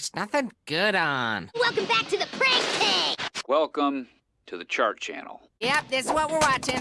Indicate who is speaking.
Speaker 1: There's nothing good on.
Speaker 2: Welcome back to the prank pig!
Speaker 3: Welcome to the Chart Channel.
Speaker 1: Yep, this is what we're watching.